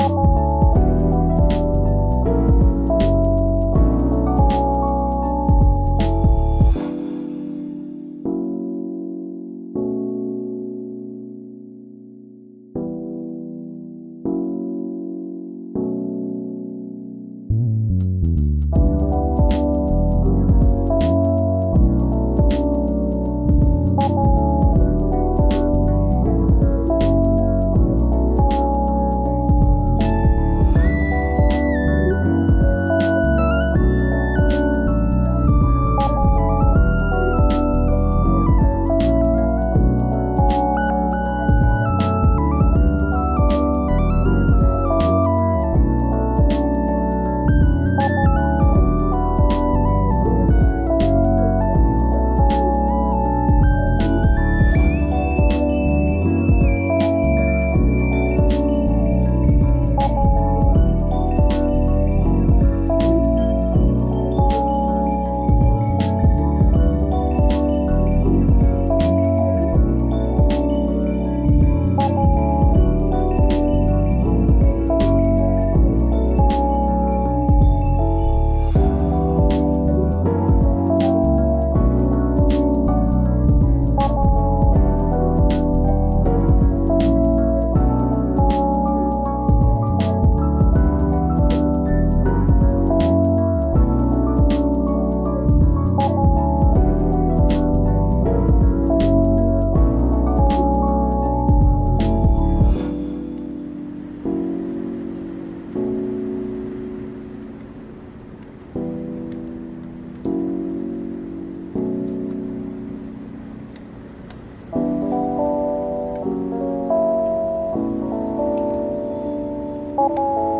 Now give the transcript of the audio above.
you Thank you.